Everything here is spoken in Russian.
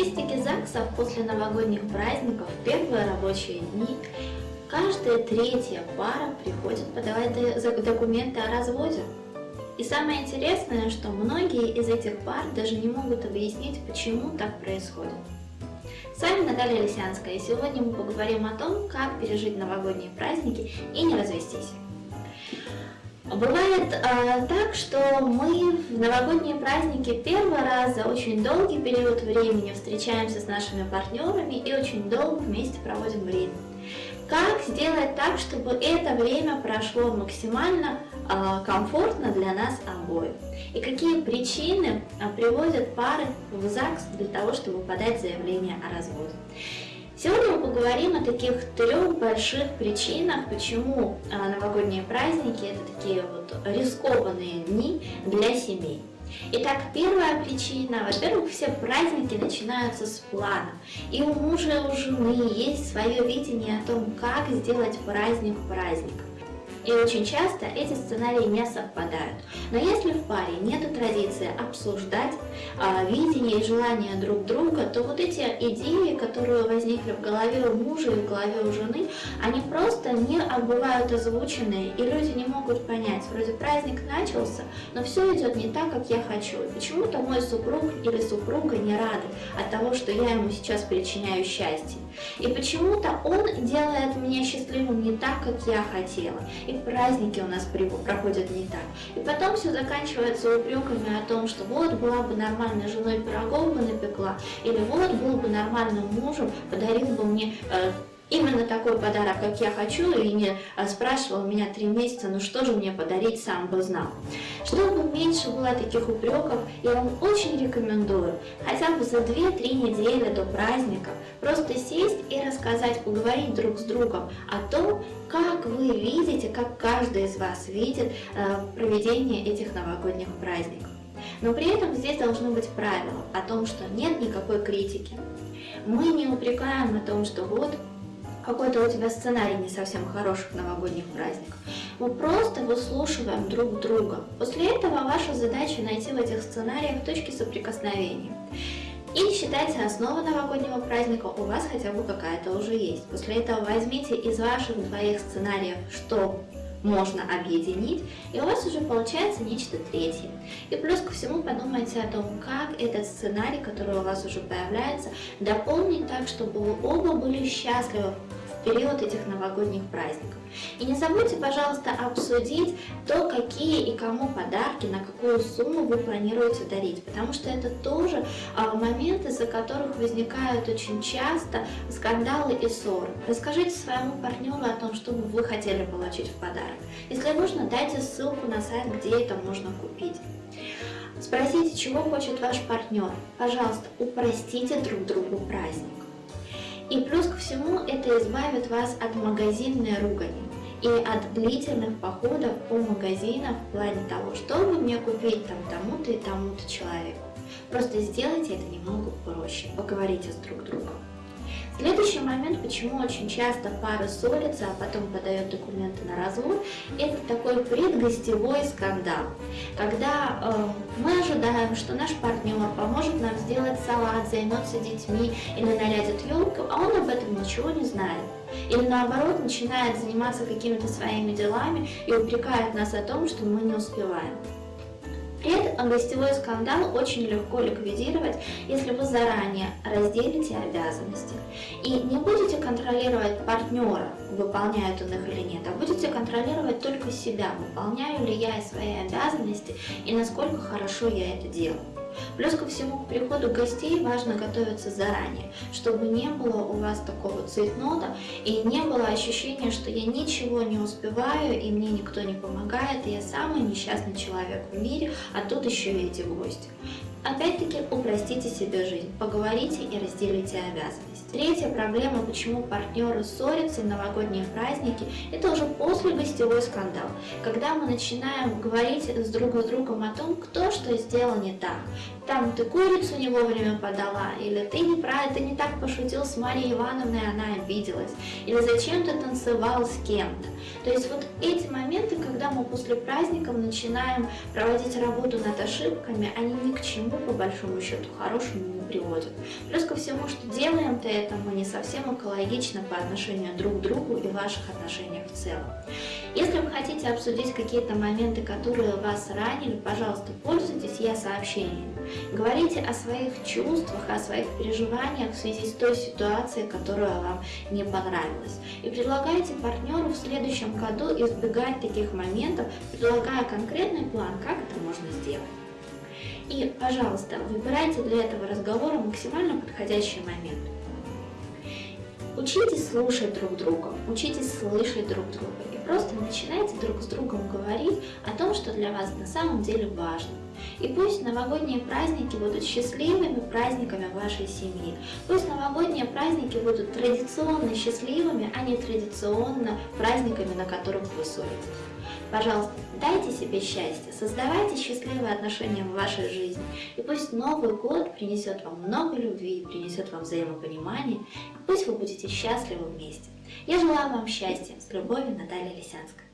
статистике ЗАГСов после новогодних праздников в первые рабочие дни каждая третья пара приходит подавать документы о разводе. И самое интересное, что многие из этих пар даже не могут объяснить, почему так происходит. С вами Наталья Лисянская, и сегодня мы поговорим о том, как пережить новогодние праздники и не развестись. Бывает э, так, что мы в новогодние праздники первый раз за очень долгий период времени встречаемся с нашими партнерами и очень долго вместе проводим время. Как сделать так, чтобы это время прошло максимально э, комфортно для нас обоих? И какие причины э, приводят пары в ЗАГС для того, чтобы подать заявление о разводе? Сегодня мы поговорим о таких трех больших причинах, почему а, новогодние праздники это такие вот рискованные дни для семей. Итак, первая причина, во-первых, все праздники начинаются с плана. И у мужа и у жены есть свое видение о том, как сделать праздник праздником. И очень часто эти сценарии не совпадают. Но если в паре нет традиции обсуждать а, видение и желания друг друга, то вот эти идеи, которые возникли в голове у мужа и в голове у жены, они просто не бывают озвучены, и люди не могут понять, вроде праздник начался, но все идет не так, как я хочу. Почему-то мой супруг или супруга не рады от того, что я ему сейчас причиняю счастье. И почему-то он делает меня счастливым не так, как я хотела. И праздники у нас проходят не так. И потом все заканчивается упреками о том, что вот была бы нормальной женой пирогов бы напекла, или вот был бы нормальным мужем, подарил бы мне э, именно такой подарок, как я хочу, и не э, спрашивал меня три месяца, ну что же мне подарить, сам бы знал. Чтобы меньше было таких упреков, я вам очень рекомендую хотя бы за 2-3 недели до праздника просто сесть и рассказать, поговорить друг с другом о том, как вы видите, как каждый из вас видит э, проведение этих новогодних праздников. Но при этом здесь должны быть правила о том, что нет никакой критики. Мы не упрекаем о том, что вот какой-то у тебя сценарий не совсем хороших новогодних праздников. Мы просто выслушиваем друг друга. После этого ваша задача найти в этих сценариях точки соприкосновения. И считайте, основа новогоднего праздника у вас хотя бы какая-то уже есть. После этого возьмите из ваших двоих сценариев, что можно объединить, и у вас уже получается нечто третье. И плюс ко всему подумайте о том, как этот сценарий, который у вас уже появляется, дополнить так, чтобы вы оба были счастливы период этих новогодних праздников. И не забудьте, пожалуйста, обсудить то, какие и кому подарки, на какую сумму вы планируете дарить, потому что это тоже а, моменты, из-за которых возникают очень часто скандалы и ссоры. Расскажите своему партнеру о том, что бы вы хотели получить в подарок. Если нужно, дайте ссылку на сайт, где это можно купить. Спросите, чего хочет ваш партнер. Пожалуйста, упростите друг другу праздник. И плюс ко всему это избавит вас от магазинной ругани и от длительных походов по магазинам в плане того, что бы мне купить там тому-то и тому-то человеку. Просто сделайте это немного проще, поговорите с друг другом. Следующий момент, почему очень часто пары ссорятся, а потом подают документы на развод, это такой предгостевой скандал. Когда э, мы ожидаем, что наш партнер поможет нам сделать салат, займется детьми или нарядит елку, а он об этом ничего не знает. Или наоборот начинает заниматься какими-то своими делами и упрекает нас о том, что мы не успеваем. Предгостевой скандал очень легко ликвидировать, если вы заранее разделите обязанности и не будете контролировать партнера, выполняет он их или нет, а будете контролировать только себя, выполняю ли я свои обязанности и насколько хорошо я это делаю. Плюс ко всему, к приходу гостей важно готовиться заранее, чтобы не было у вас такого цейтнота и не было ощущения, что я ничего не успеваю и мне никто не помогает, и я самый несчастный человек в мире, а тут еще и эти гости. Опять-таки упростите себе жизнь, поговорите и разделите обязанности. Третья проблема, почему партнеры ссорятся в новогодние праздники, это уже после гостевой скандал, когда мы начинаем говорить с друг с другом о том, кто что сделал не так. Там ты курицу не вовремя подала, или ты не прав, ты не так пошутил с Марией Ивановной, она обиделась, или зачем ты танцевал с кем-то. То есть вот эти моменты, когда мы после праздников начинаем проводить работу над ошибками, они ни к чему ничему по большому счету хорошему не приводит. Плюс ко всему, что делаем-то это мы не совсем экологично по отношению друг к другу и ваших отношениях в целом. Если вы хотите обсудить какие-то моменты, которые вас ранили, пожалуйста, пользуйтесь я сообщением. Говорите о своих чувствах, о своих переживаниях в связи с той ситуацией, которая вам не понравилась. И предлагайте партнеру в следующем году избегать таких моментов, предлагая конкретный план, как это можно сделать. И, пожалуйста, выбирайте для этого разговора максимально подходящий момент. Учитесь слушать друг друга, учитесь слышать друг друга и просто начинайте друг с другом говорить о том, что для вас на самом деле важно. И пусть новогодние праздники будут счастливыми праздниками вашей семьи. Пусть новогодние праздники будут традиционно счастливыми, а не традиционно праздниками, на которых вы ссоритесь. Пожалуйста, дайте себе счастье, создавайте счастливые отношения в вашей жизни. И пусть Новый год принесет вам много любви, принесет вам взаимопонимание. И пусть вы будете счастливы вместе. Я желаю вам счастья. С любовью, Наталья Лисянская.